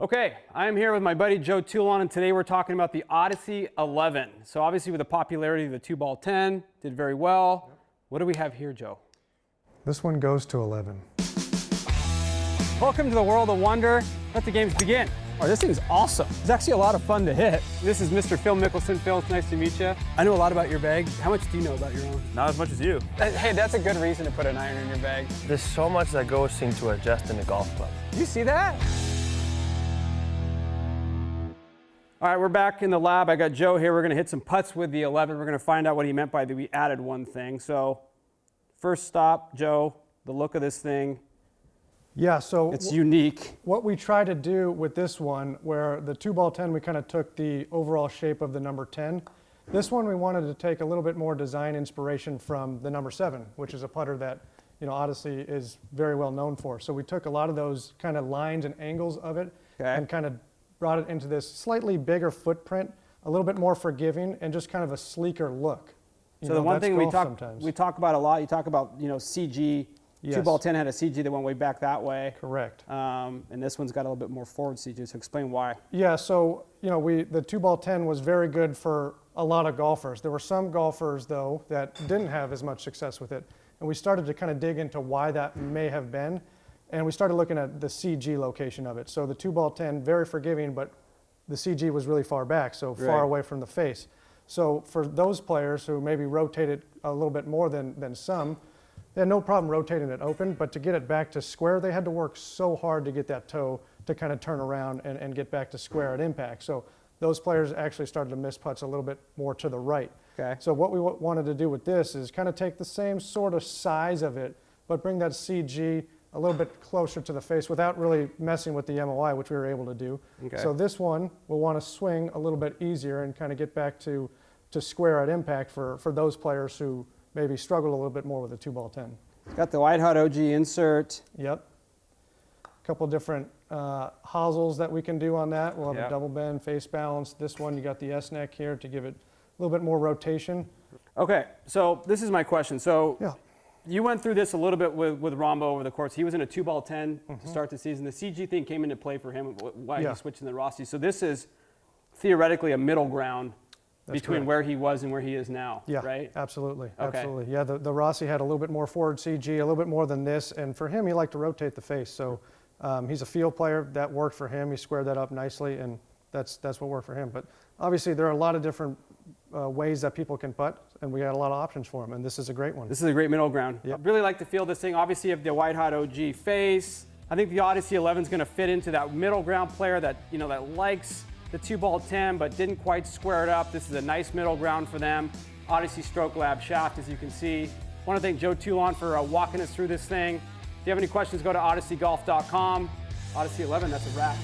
Okay, I'm here with my buddy Joe Toulon, and today we're talking about the Odyssey 11. So obviously with the popularity of the 2 ball 10, did very well. What do we have here, Joe? This one goes to 11. Welcome to the world of wonder. Let the games begin. Oh, this thing's awesome. It's actually a lot of fun to hit. This is Mr. Phil Mickelson. Phil, it's nice to meet you. I know a lot about your bag. How much do you know about your own? Not as much as you. Uh, hey, that's a good reason to put an iron in your bag. There's so much that goes into adjusting a golf club. You see that? All right, we're back in the lab. I got Joe here. We're going to hit some putts with the 11. We're going to find out what he meant by the we added one thing. So first stop, Joe, the look of this thing. Yeah, so It's unique. what we try to do with this one, where the two ball 10, we kind of took the overall shape of the number 10. This one, we wanted to take a little bit more design inspiration from the number seven, which is a putter that, you know, Odyssey is very well known for. So we took a lot of those kind of lines and angles of it Okay. and kind of brought it into this slightly bigger footprint, a little bit more forgiving, and just kind of a sleeker look. You So know, the one thing we talk sometimes. we talk about a lot, you talk about you know CG. Two ball ten had a CG that went way back that way, Correct. um, and this one's got a little bit more forward CG. So explain why. Yeah, so you know, we the two ball ten was very good for a lot of golfers. There were some golfers though that didn't have as much success with it, and we started to kind of dig into why that may have been, and we started looking at the CG location of it. So the two ball ten, very forgiving, but the CG was really far back, so Right. far away from the face. So for those players who maybe rotated a little bit more than than some, they had no problem rotating it open, but to get it back to square, they had to work so hard to get that toe to kind of turn around and, and get back to square at impact. So those players actually started to miss putts a little bit more to the right. Okay. So what we wa- wanted to do with this is kind of take the same sort of size of it, but bring that CG a little bit closer to the face without really messing with the MOI, which we were able to do. Okay. So this one will want to swing a little bit easier and kind of get back to, to square at impact for, for those players who maybe struggle a little bit more with a two ball 10. It's got the White Hot OG insert. Yep. A couple different uh, hosels that we can do on that. We'll have Yep. a double bend, face balance. This one, you got the S neck here to give it a little bit more rotation. Okay, so this is my question. So Yeah. You went through this a little bit with, with Rahmbo over the course. He was in a two ball 10 to start the season. The CG thing came into play for him, why Mm-hmm. Yeah. he switched in the Rossie. So this is theoretically a middle ground That's between correct. where he was and where he is now, Yeah, right? absolutely, Okay. absolutely. Yeah, the, the Rossie had a little bit more forward CG, a little bit more than this, and for him, he liked to rotate the face. So um, he's a field player. That worked for him. He squared that up nicely, and that's that's what worked for him. But obviously, there are a lot of different uh, ways that people can putt, and we got a lot of options for them, and this is a great one. This is a great middle ground. Yep. I really like to feel this thing. Obviously, you have the White Hot OG face. I think the Odyssey 11 is going to fit into that middle ground player that you know that likes the two ball 10 but didn't quite square it up. This is a nice middle ground for them. Odyssey Stroke Lab shaft, as you can see. want to thank Joe Toulon for uh, walking us through this thing. If you have any questions, go to odysseygolf.com. Odyssey 11, that's a wrap.